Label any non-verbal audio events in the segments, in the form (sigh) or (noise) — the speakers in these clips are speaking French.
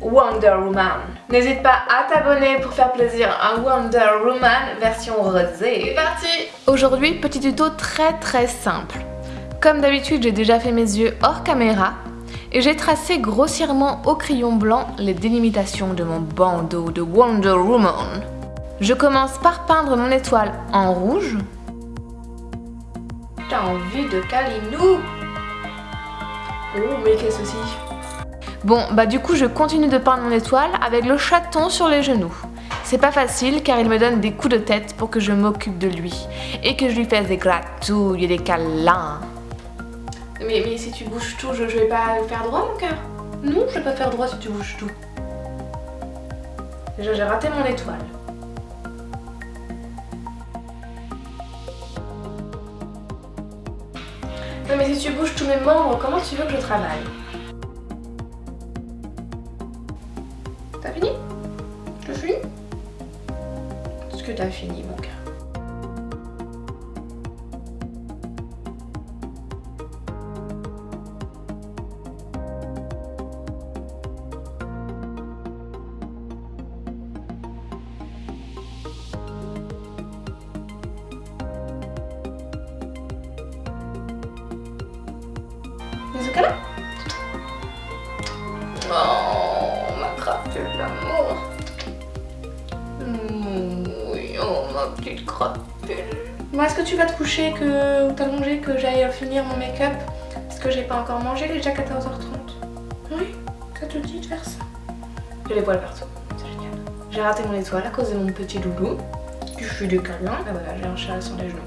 Wonder Woman. N'hésite pas à t'abonner pour faire plaisir à Wonder Woman version rosée. C'est parti Aujourd'hui, petit tuto très très simple. Comme d'habitude, j'ai déjà fait mes yeux hors caméra et j'ai tracé grossièrement au crayon blanc les délimitations de mon bandeau de Wonder Woman. Je commence par peindre mon étoile en rouge. T'as envie de Kalinou Oh, mais qu'est-ce que Bon, bah du coup, je continue de peindre mon étoile avec le chaton sur les genoux. C'est pas facile car il me donne des coups de tête pour que je m'occupe de lui et que je lui fasse des gratouilles et des câlins. Mais, mais si tu bouges tout, je, je vais pas faire droit mon cœur Non, je vais pas faire droit si tu bouges tout. Déjà, j'ai raté mon étoile. Non mais si tu bouges tous mes membres, comment tu veux que je travaille? Que t'as fini mon cœur là Oh, ma crapule d'amour. Bon, est-ce que tu vas te coucher, que t'as mangé, que j'aille finir mon make-up? Parce que j'ai pas encore mangé, il est déjà 14h30. Oui, ça te dit de faire ça J'ai les poils partout, c'est génial. J'ai raté mon étoile à cause de mon petit doudou. Je suis du câlin. Ah voilà, j'ai un chat sur les genoux.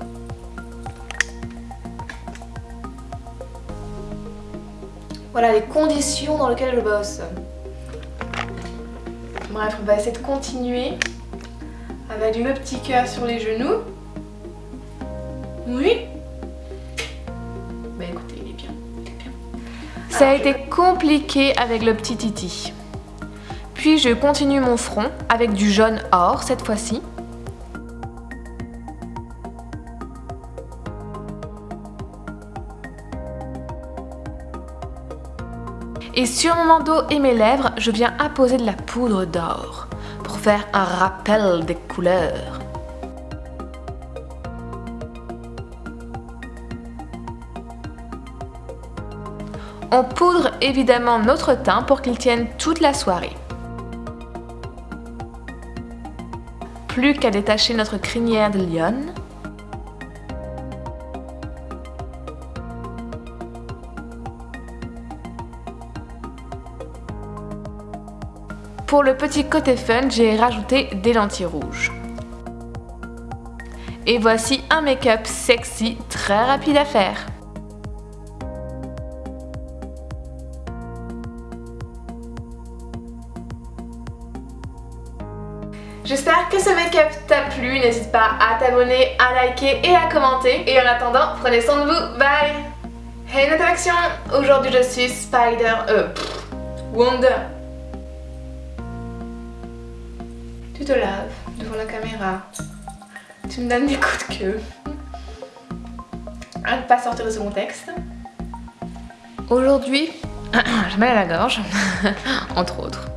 Voilà les conditions dans lesquelles je bosse. Bref, on va essayer de continuer avec le petit cœur sur les genoux. Oui Bah écoutez, il est bien. Ça a été compliqué avec le petit titi. Puis je continue mon front avec du jaune or cette fois-ci. Et sur mon manteau et mes lèvres, je viens apposer de la poudre d'or faire un rappel des couleurs. On poudre évidemment notre teint pour qu'il tienne toute la soirée. Plus qu'à détacher notre crinière de lionne. Pour le petit côté fun, j'ai rajouté des lentilles rouges. Et voici un make-up sexy, très rapide à faire. J'espère que ce make-up t'a plu, n'hésite pas à t'abonner, à liker et à commenter. Et en attendant, prenez soin de vous, bye Hey notre action Aujourd'hui je suis Spider... Euh... Wonder Tu te laves devant la caméra. Tu me donnes des coups de queue. À ne pas sortir de ce contexte. Aujourd'hui, (clears throat) je mets à la gorge, (laughs) entre autres.